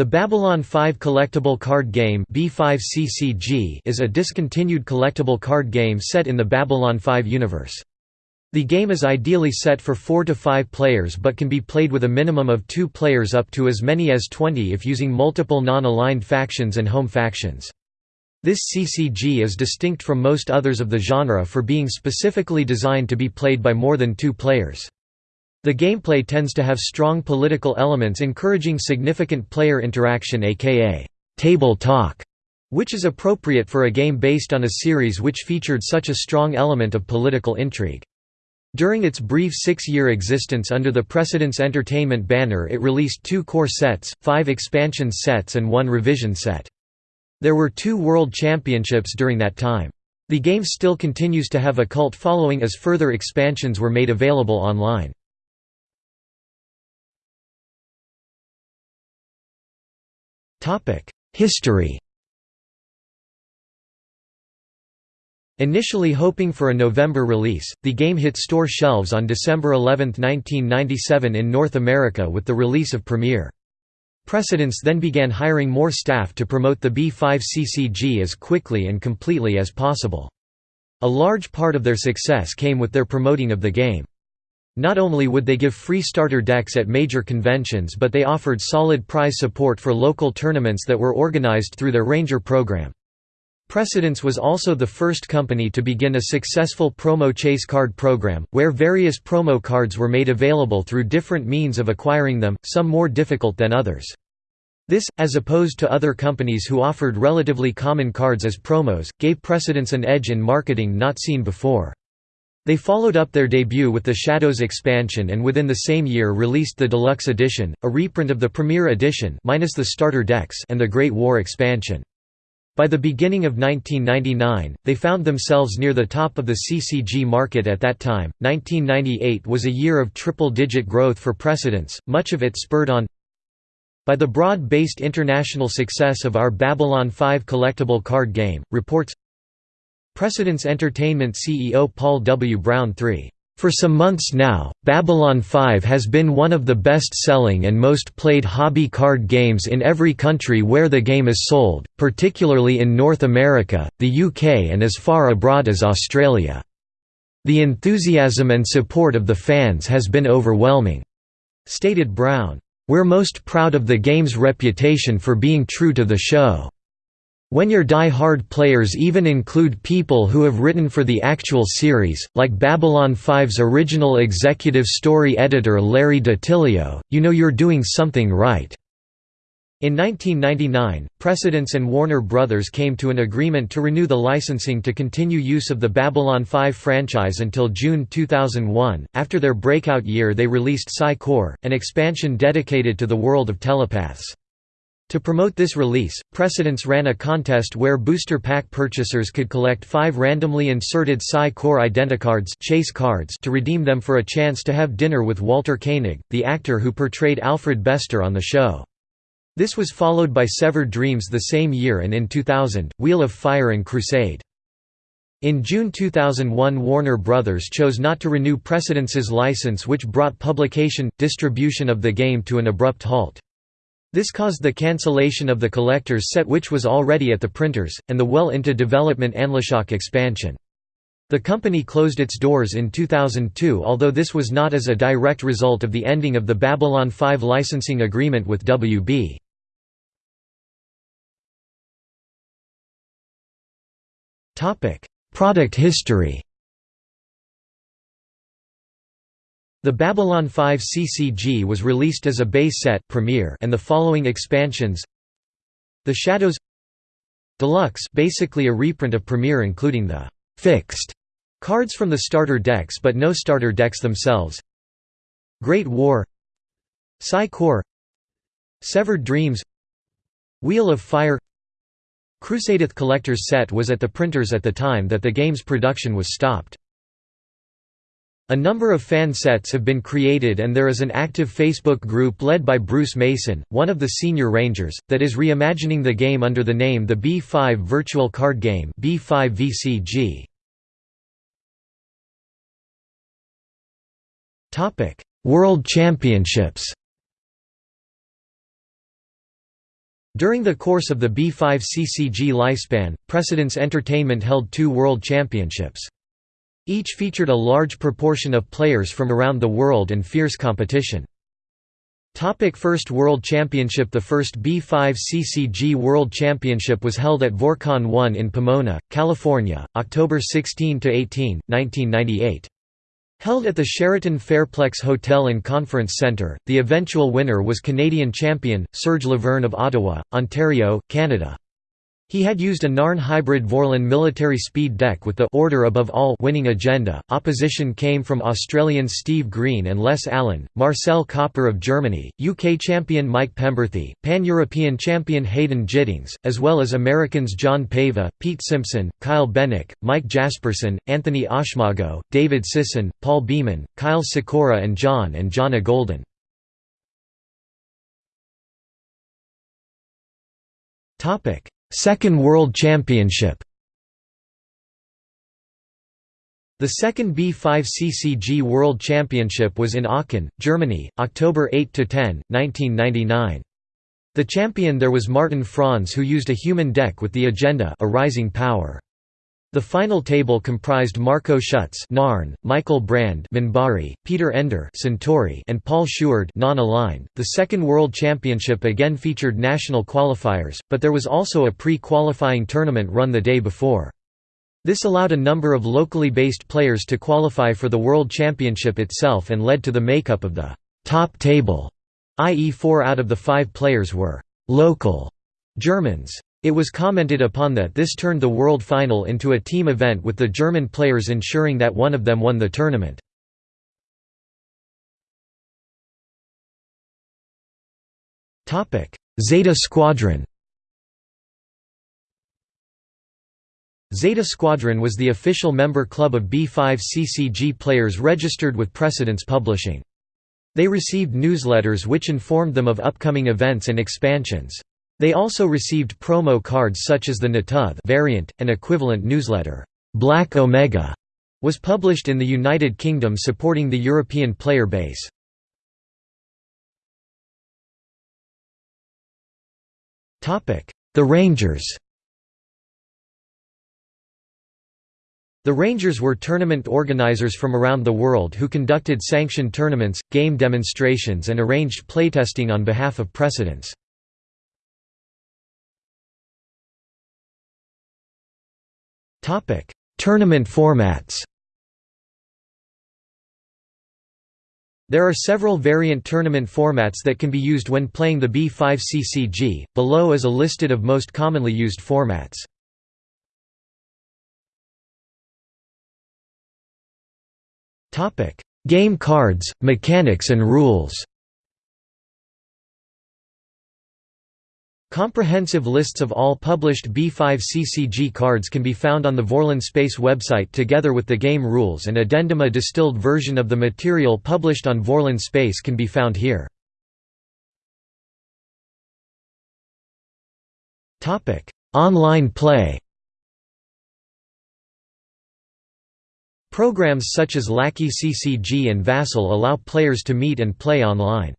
The Babylon 5 collectible card game B5CCG is a discontinued collectible card game set in the Babylon 5 universe. The game is ideally set for 4 to 5 players but can be played with a minimum of 2 players up to as many as 20 if using multiple non-aligned factions and home factions. This CCG is distinct from most others of the genre for being specifically designed to be played by more than 2 players. The gameplay tends to have strong political elements encouraging significant player interaction aka table talk, which is appropriate for a game based on a series which featured such a strong element of political intrigue. During its brief six-year existence under the Precedence Entertainment banner it released two core sets, five expansion sets and one revision set. There were two World Championships during that time. The game still continues to have a cult following as further expansions were made available online. History Initially hoping for a November release, the game hit store shelves on December 11, 1997 in North America with the release of Premiere. Precedence then began hiring more staff to promote the B5CCG as quickly and completely as possible. A large part of their success came with their promoting of the game. Not only would they give free starter decks at major conventions but they offered solid prize support for local tournaments that were organized through their Ranger program. Precedence was also the first company to begin a successful promo chase card program, where various promo cards were made available through different means of acquiring them, some more difficult than others. This, as opposed to other companies who offered relatively common cards as promos, gave Precedence an edge in marketing not seen before. They followed up their debut with the Shadows expansion and within the same year released the Deluxe Edition, a reprint of the Premier Edition minus the starter decks and the Great War expansion. By the beginning of 1999, they found themselves near the top of the CCG market at that time. 1998 was a year of triple-digit growth for Precedence, much of it spurred on by the broad-based international success of our Babylon 5 collectible card game, reports Precedence Entertainment CEO Paul W. Brown III for some months now, Babylon 5 has been one of the best-selling and most played hobby card games in every country where the game is sold, particularly in North America, the UK and as far abroad as Australia. The enthusiasm and support of the fans has been overwhelming," stated Brown. We're most proud of the game's reputation for being true to the show. When your die-hard players even include people who have written for the actual series, like Babylon 5's original executive story editor Larry DiTillio, you know you're doing something right. In 1999, Precedence and Warner Brothers came to an agreement to renew the licensing to continue use of the Babylon 5 franchise until June 2001. After their breakout year, they released Psi Corps, an expansion dedicated to the world of telepaths. To promote this release, Precedence ran a contest where booster pack purchasers could collect five randomly inserted Psi Corps Identicards chase cards to redeem them for a chance to have dinner with Walter Koenig, the actor who portrayed Alfred Bester on the show. This was followed by Severed Dreams the same year and in 2000, Wheel of Fire and Crusade. In June 2001 Warner Brothers chose not to renew Precedence's license which brought publication, distribution of the game to an abrupt halt. This caused the cancellation of the collector's set which was already at the printers, and the well into development Anla'shok expansion. The company closed its doors in 2002 although this was not as a direct result of the ending of the Babylon 5 licensing agreement with WB. Product history The Babylon 5 CCG was released as a base set Premiere and the following expansions The Shadows Deluxe basically a reprint of Premiere including the «fixed» cards from the starter decks but no starter decks themselves Great War Psi Corps Severed Dreams Wheel of Fire Crusadeth Collector's Set was at the printers at the time that the game's production was stopped. A number of fan sets have been created and there is an active Facebook group led by Bruce Mason, one of the senior rangers, that is reimagining the game under the name the B5 Virtual Card Game B5 VCG. Topic: World Championships During the course of the B5 CCG lifespan, Precedence Entertainment held two World Championships. Each featured a large proportion of players from around the world and fierce competition. Topic First World Championship The first B5 CCG World Championship was held at Vorcon 1 in Pomona, California, October 16–18, 1998. Held at the Sheraton Fairplex Hotel and Conference Centre, the eventual winner was Canadian champion, Serge Laverne of Ottawa, Ontario, Canada. He had used a Narn hybrid Vorlon military speed deck with the order above all winning agenda. Opposition came from Australians Steve Green and Les Allen, Marcel Copper of Germany, UK champion Mike Pemberthy, Pan-European champion Hayden Giddings, as well as Americans John Pava, Pete Simpson, Kyle Bennick, Mike Jasperson, Anthony Oshmago, David Sisson, Paul Beeman, Kyle Sikora and John and Jonna Golden. Topic Second World Championship The second B5 CCG World Championship was in Aachen, Germany, October 8–10, 1999. The champion there was Martin Franz who used a human deck with the agenda a rising power. The final table comprised Marco Schutz Narn, Michael Brand Minbari, Peter Ender Centauri, and Paul Schuard non-aligned. The second World Championship again featured national qualifiers, but there was also a pre-qualifying tournament run the day before. This allowed a number of locally based players to qualify for the World Championship itself and led to the makeup of the top table, i.e. four out of the five players were local Germans. It was commented upon that this turned the World Final into a team event with the German players ensuring that one of them won the tournament. Zeta Squadron Zeta Squadron was the official member club of B5 CCG players registered with Precedence Publishing. They received newsletters which informed them of upcoming events and expansions. They also received promo cards such as the Na'Toth variant, an equivalent newsletter, Black Omega, was published in the United Kingdom supporting the European player base. The Rangers The Rangers were tournament organizers from around the world who conducted sanctioned tournaments, game demonstrations and arranged playtesting on behalf of Precedence. Tournament formats. There are several variant tournament formats that can be used when playing the B5 CCG. Below is a listed of most commonly used formats. Topic: Game cards, mechanics and rules. Comprehensive lists of all published B5 CCG cards can be found on the Vorlon Space website together with the game rules and addendum a distilled version of the material published on Vorlon Space can be found here. Online play Programs such as Lackey CCG and Vassal allow players to meet and play online.